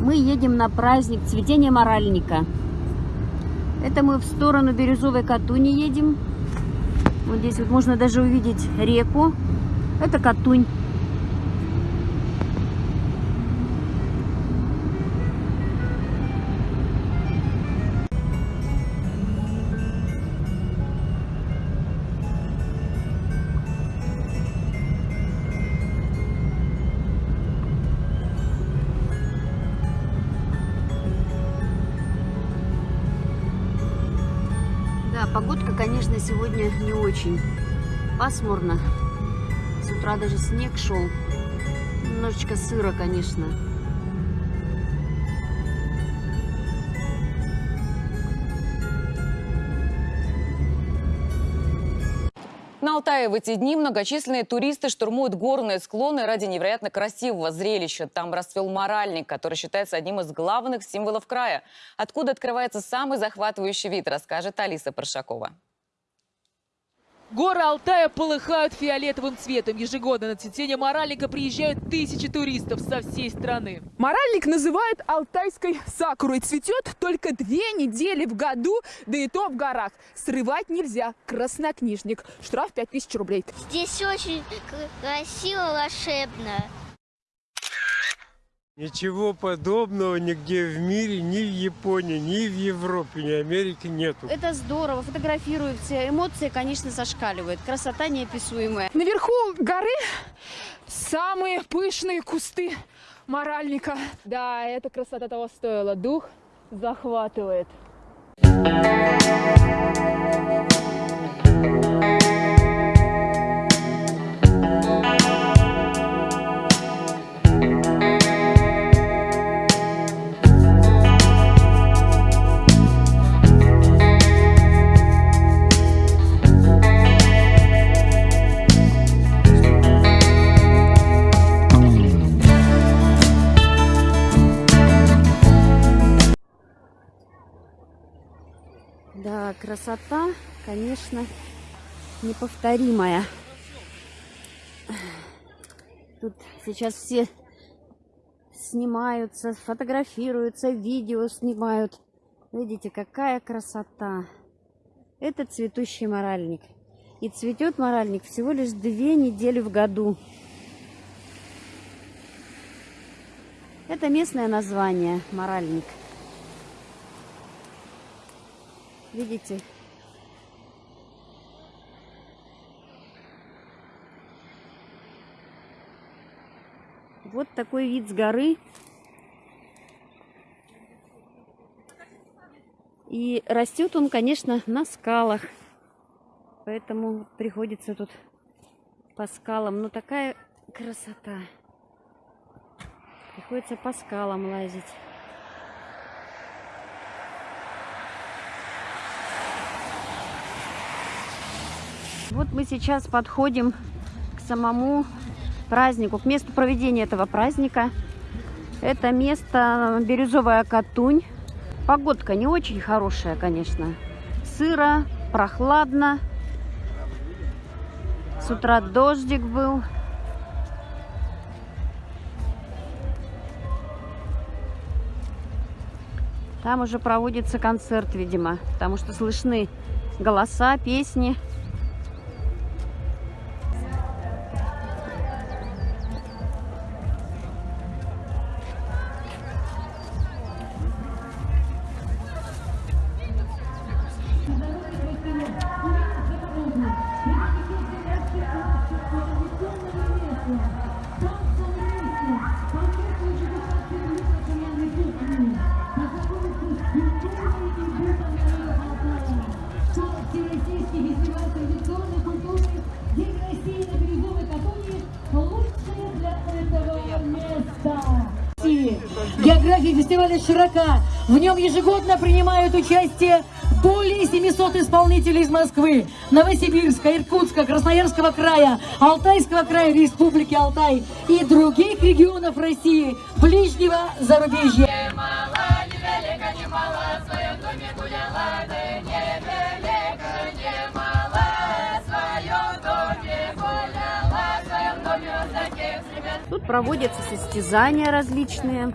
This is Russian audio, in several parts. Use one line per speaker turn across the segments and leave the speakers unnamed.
Мы едем на праздник цветения моральника. Это мы в сторону Бирюзовой Катуни едем. Вот здесь вот можно даже увидеть реку. Это Катунь. Конечно, сегодня не очень. Пасмурно. С утра даже снег шел. Немножечко сыро, конечно.
На Алтае в эти дни многочисленные туристы штурмуют горные склоны ради невероятно красивого зрелища. Там расцвел моральник, который считается одним из главных символов края. Откуда открывается самый захватывающий вид, расскажет Алиса Паршакова.
Горы Алтая полыхают фиолетовым цветом. Ежегодно на цветение моральника приезжают тысячи туристов со всей страны.
Моральник называют алтайской сакурой. Цветет только две недели в году, да и то в горах. Срывать нельзя. Краснокнижник. Штраф 5000 рублей.
Здесь очень красиво, волшебно.
Ничего подобного нигде в мире, ни в Японии, ни в Европе, ни в Америке нету.
Это здорово, фотографируются. Эмоции, конечно, зашкаливают. Красота неописуемая.
Наверху горы самые пышные кусты моральника. Да, эта красота того стоила. Дух захватывает.
Да, красота, конечно, неповторимая. Тут сейчас все снимаются, фотографируются, видео снимают. Видите, какая красота. Это цветущий моральник. И цветет моральник всего лишь две недели в году. Это местное название моральник. Видите? Вот такой вид с горы. И растет он, конечно, на скалах. Поэтому приходится тут по скалам. Но такая красота. Приходится по скалам лазить. Вот мы сейчас подходим к самому празднику, к месту проведения этого праздника. Это место Бирюзовая Катунь. Погодка не очень хорошая, конечно. Сыро, прохладно. С утра дождик был. Там уже проводится концерт, видимо, потому что слышны голоса, песни.
Фестиваля широка. В нем ежегодно принимают участие более 700 исполнителей из Москвы, Новосибирска, Иркутска, Красноярского края, Алтайского края, Республики Алтай и других регионов России, ближнего зарубежья.
Тут проводятся состязания различные.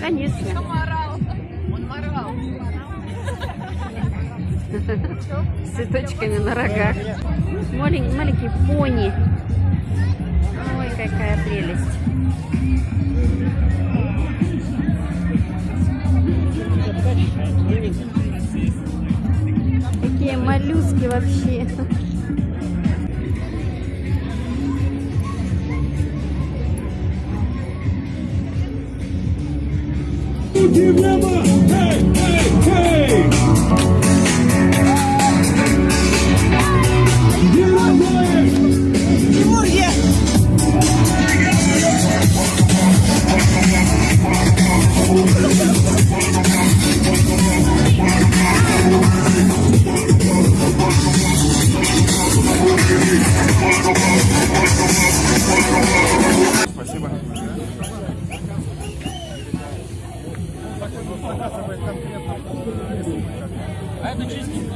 Конечно. С цветочками на рогах. Маленький, маленький пони. Ой, какая прелесть. Какие моллюски вообще. Forgive them. просто заказывает конкретно. А это чистенько.